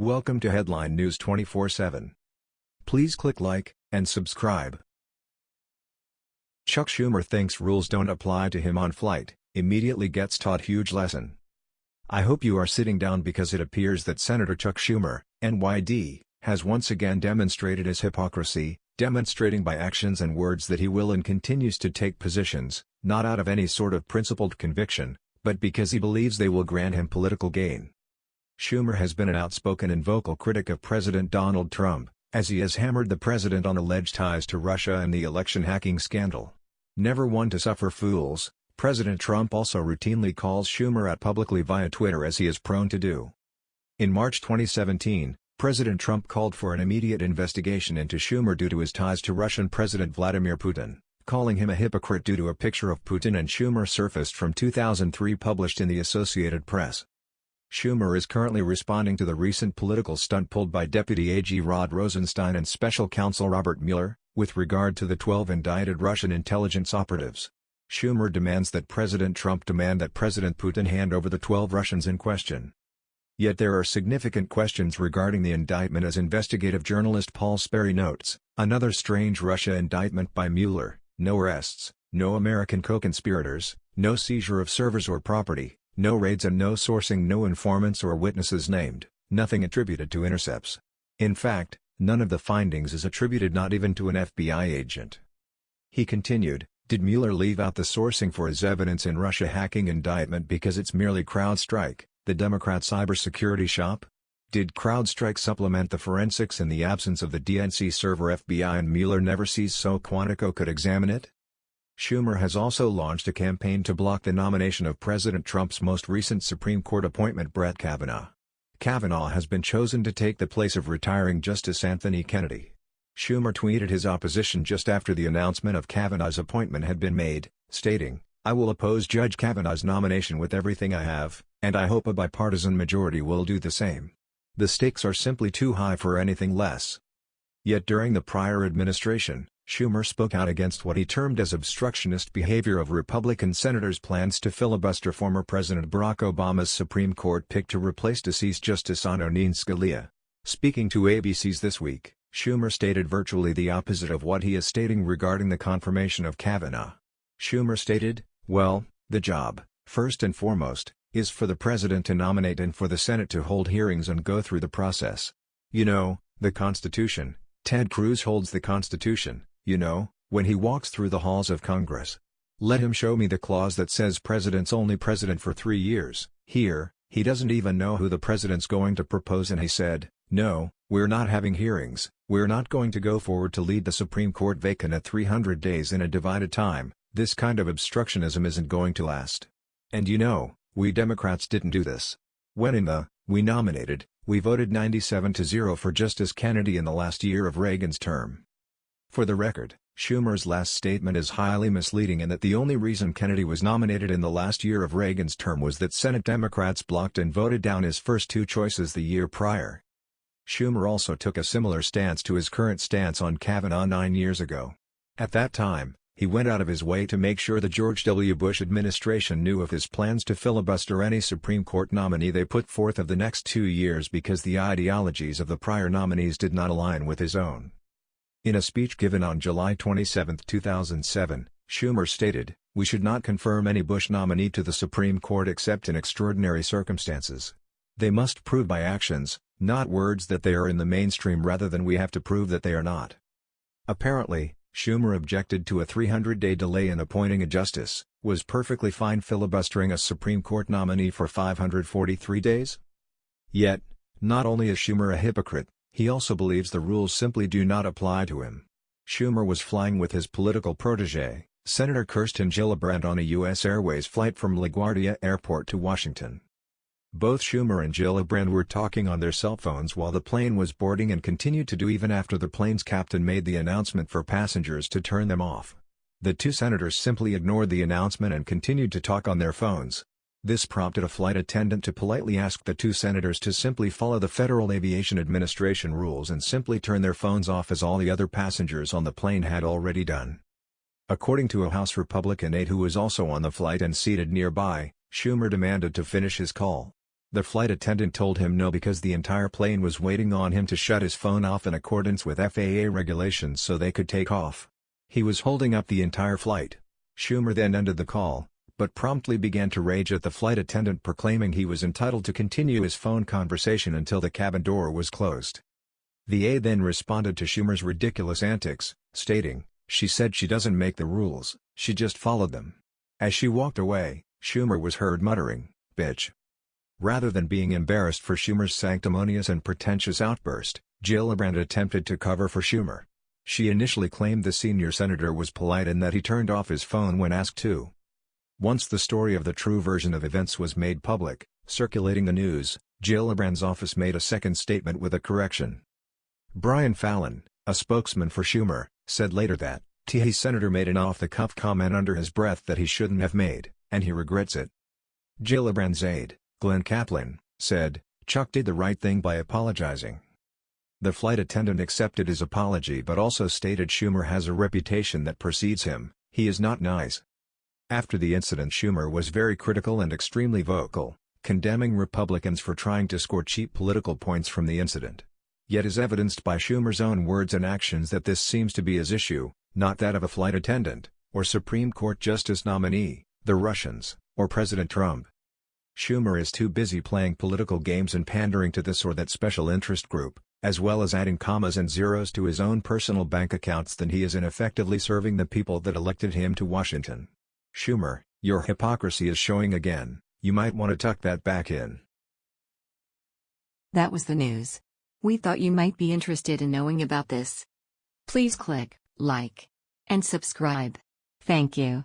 Welcome to Headline News 24/7. Please click like and subscribe. Chuck Schumer thinks rules don't apply to him on flight, immediately gets taught huge lesson. I hope you are sitting down because it appears that Senator Chuck Schumer, NYD, has once again demonstrated his hypocrisy, demonstrating by actions and words that he will and continues to take positions, not out of any sort of principled conviction, but because he believes they will grant him political gain. Schumer has been an outspoken and vocal critic of President Donald Trump, as he has hammered the president on alleged ties to Russia and the election hacking scandal. Never one to suffer fools, President Trump also routinely calls Schumer out publicly via Twitter as he is prone to do. In March 2017, President Trump called for an immediate investigation into Schumer due to his ties to Russian President Vladimir Putin, calling him a hypocrite due to a picture of Putin and Schumer surfaced from 2003 published in the Associated Press. Schumer is currently responding to the recent political stunt pulled by Deputy AG Rod Rosenstein and Special Counsel Robert Mueller, with regard to the 12 indicted Russian intelligence operatives. Schumer demands that President Trump demand that President Putin hand over the 12 Russians in question. Yet there are significant questions regarding the indictment as investigative journalist Paul Sperry notes, another strange Russia indictment by Mueller, no arrests, no American co-conspirators, no seizure of servers or property, no raids and no sourcing no informants or witnesses named, nothing attributed to intercepts. In fact, none of the findings is attributed not even to an FBI agent. He continued, did Mueller leave out the sourcing for his evidence in Russia hacking indictment because it's merely CrowdStrike, the Democrat cybersecurity shop? Did CrowdStrike supplement the forensics in the absence of the DNC server FBI and Mueller never sees so Quantico could examine it? Schumer has also launched a campaign to block the nomination of President Trump's most recent Supreme Court appointment Brett Kavanaugh. Kavanaugh has been chosen to take the place of retiring Justice Anthony Kennedy. Schumer tweeted his opposition just after the announcement of Kavanaugh's appointment had been made, stating, I will oppose Judge Kavanaugh's nomination with everything I have, and I hope a bipartisan majority will do the same. The stakes are simply too high for anything less. Yet during the prior administration, Schumer spoke out against what he termed as obstructionist behavior of Republican senators' plans to filibuster former President Barack Obama's Supreme Court pick to replace deceased Justice Antonin Scalia. Speaking to ABC's This Week, Schumer stated virtually the opposite of what he is stating regarding the confirmation of Kavanaugh. Schumer stated, well, the job, first and foremost, is for the president to nominate and for the Senate to hold hearings and go through the process. You know, the Constitution, Ted Cruz holds the Constitution, you know, when he walks through the halls of Congress. Let him show me the clause that says president's only president for three years. Here, he doesn't even know who the president's going to propose and he said, no, we're not having hearings, we're not going to go forward to lead the Supreme Court vacant at 300 days in a divided time, this kind of obstructionism isn't going to last. And you know, we Democrats didn't do this. When in the, we nominated, we voted 97 to 0 for Justice Kennedy in the last year of Reagan's term. For the record, Schumer's last statement is highly misleading in that the only reason Kennedy was nominated in the last year of Reagan's term was that Senate Democrats blocked and voted down his first two choices the year prior. Schumer also took a similar stance to his current stance on Kavanaugh nine years ago. At that time, he went out of his way to make sure the George W. Bush administration knew of his plans to filibuster any Supreme Court nominee they put forth of the next two years because the ideologies of the prior nominees did not align with his own. In a speech given on July 27, 2007, Schumer stated, We should not confirm any Bush nominee to the Supreme Court except in extraordinary circumstances. They must prove by actions, not words that they are in the mainstream rather than we have to prove that they are not. Apparently, Schumer objected to a 300-day delay in appointing a justice, was perfectly fine filibustering a Supreme Court nominee for 543 days? Yet, not only is Schumer a hypocrite, he also believes the rules simply do not apply to him. Schumer was flying with his political protege, Senator Kirsten Gillibrand on a U.S. Airways flight from LaGuardia Airport to Washington. Both Schumer and Gillibrand were talking on their cell phones while the plane was boarding and continued to do even after the plane's captain made the announcement for passengers to turn them off. The two senators simply ignored the announcement and continued to talk on their phones. This prompted a flight attendant to politely ask the two senators to simply follow the Federal Aviation Administration rules and simply turn their phones off as all the other passengers on the plane had already done. According to a House Republican aide who was also on the flight and seated nearby, Schumer demanded to finish his call. The flight attendant told him no because the entire plane was waiting on him to shut his phone off in accordance with FAA regulations so they could take off. He was holding up the entire flight. Schumer then ended the call, but promptly began to rage at the flight attendant proclaiming he was entitled to continue his phone conversation until the cabin door was closed. The A then responded to Schumer's ridiculous antics, stating, she said she doesn't make the rules, she just followed them. As she walked away, Schumer was heard muttering, bitch. Rather than being embarrassed for Schumer's sanctimonious and pretentious outburst, Gillibrand attempted to cover for Schumer. She initially claimed the senior senator was polite and that he turned off his phone when asked to. Once the story of the true version of events was made public, circulating the news, Gillibrand's office made a second statement with a correction. Brian Fallon, a spokesman for Schumer, said later that, T. Senator made an off-the-cuff comment under his breath that he shouldn't have made, and he regrets it. Gillibrand's aide, Glen Caplin, said, Chuck did the right thing by apologizing. The flight attendant accepted his apology but also stated Schumer has a reputation that precedes him, he is not nice. After the incident Schumer was very critical and extremely vocal, condemning Republicans for trying to score cheap political points from the incident yet is evidenced by Schumer's own words and actions that this seems to be his issue, not that of a flight attendant, or Supreme Court Justice nominee, the Russians, or President Trump. Schumer is too busy playing political games and pandering to this or that special interest group, as well as adding commas and zeros to his own personal bank accounts than he is in effectively serving the people that elected him to Washington. Schumer, your hypocrisy is showing again, you might want to tuck that back in. That was the news. We thought you might be interested in knowing about this. Please click like and subscribe. Thank you.